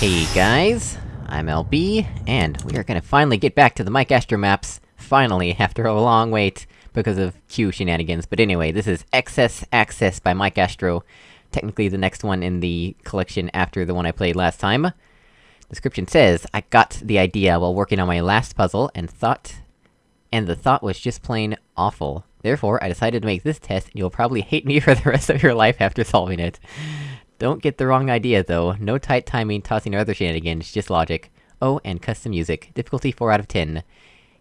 Hey guys, I'm LB, and we are gonna finally get back to the Mike Astro maps, finally, after a long wait, because of Q shenanigans. But anyway, this is Excess Access by Mike Astro, technically the next one in the collection after the one I played last time. Description says, I got the idea while working on my last puzzle, and thought... And the thought was just plain awful. Therefore, I decided to make this test, and you'll probably hate me for the rest of your life after solving it. Don't get the wrong idea, though. No tight timing, tossing, or other shenanigans, just logic. Oh, and custom music. Difficulty 4 out of 10.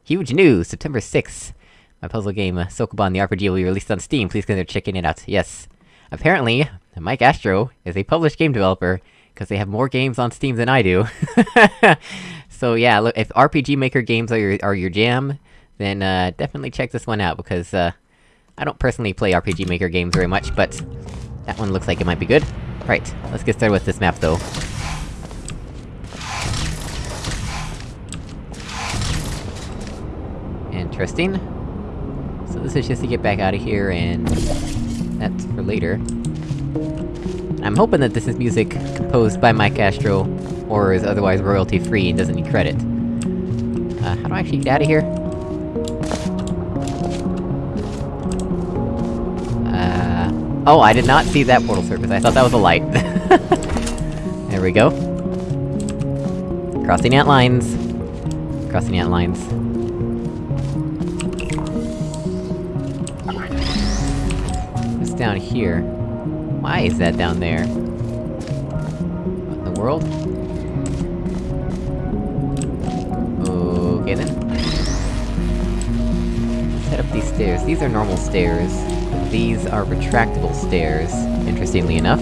Huge news! September 6th! My puzzle game, Sokoban the RPG will be released on Steam, please consider checking it out. Yes. Apparently, Mike Astro is a published game developer, because they have more games on Steam than I do. so yeah, look, if RPG Maker games are your- are your jam, then uh, definitely check this one out, because uh... I don't personally play RPG Maker games very much, but... That one looks like it might be good. Right, let's get started with this map, though. Interesting. So this is just to get back out of here, and... That's for later. I'm hoping that this is music composed by Mike Astro, or is otherwise royalty-free and doesn't need credit. Uh, how do I actually get out of here? Oh, I did not see that portal surface, I thought that was a light. there we go. Crossing ant lines. Crossing ant lines. What's down here? Why is that down there? What in the world? Okay then. Head up these stairs. These are normal stairs. These are retractable stairs, interestingly enough.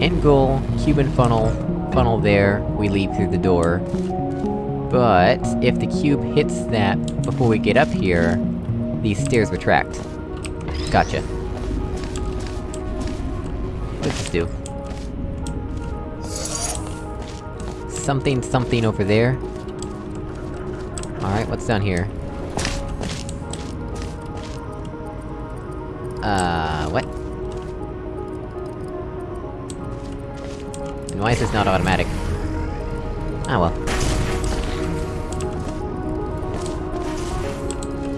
End goal, Cuban funnel, funnel there, we leap through the door. But, if the cube hits that before we get up here, these stairs retract. Gotcha. What does this do? Something something over there. Alright, what's down here? Uh, what? And why is this not automatic? Ah well.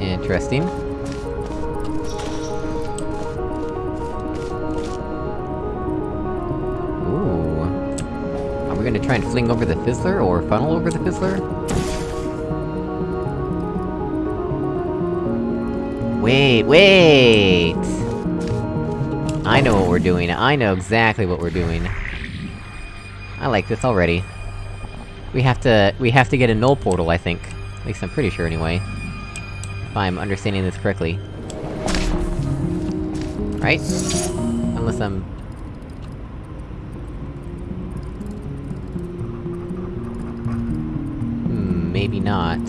Interesting. Ooh. Are we gonna try and fling over the Fizzler, or funnel over the Fizzler? Wait, wait! I know what we're doing, I know exactly what we're doing. I like this already. We have to- we have to get a null portal, I think. At least I'm pretty sure, anyway. If I'm understanding this correctly. Right? Unless I'm... Hmm, maybe not.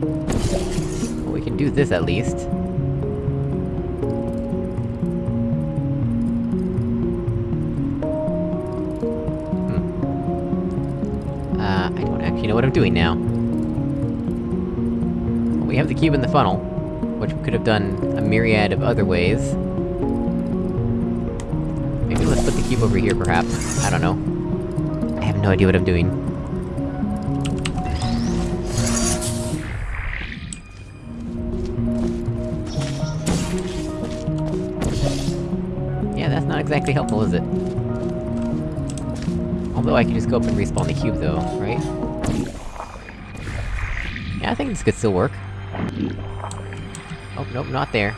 Well, we can do this at least. Uh, I don't actually know what I'm doing now. Well, we have the cube in the funnel, which we could have done a myriad of other ways. Maybe let's put the cube over here, perhaps. I don't know. I have no idea what I'm doing. That's not exactly helpful, is it? Although I can just go up and respawn the cube, though, right? Yeah, I think this could still work. Oh, nope, not there.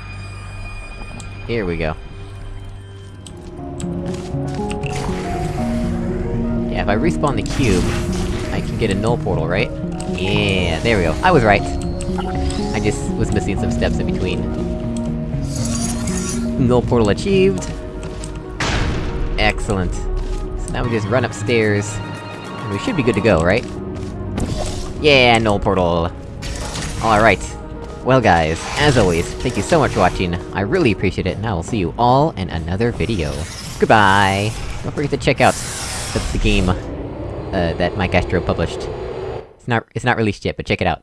Here we go. Yeah, if I respawn the cube, I can get a null portal, right? Yeah, there we go. I was right. I just was missing some steps in between. Null portal achieved. Excellent. So now we just run upstairs, and we should be good to go, right? Yeah, no portal! Alright. Well guys, as always, thank you so much for watching, I really appreciate it, and I will see you all in another video. Goodbye! Don't forget to check out the, the game, uh, that Mike Astro published. It's not- it's not released yet, but check it out.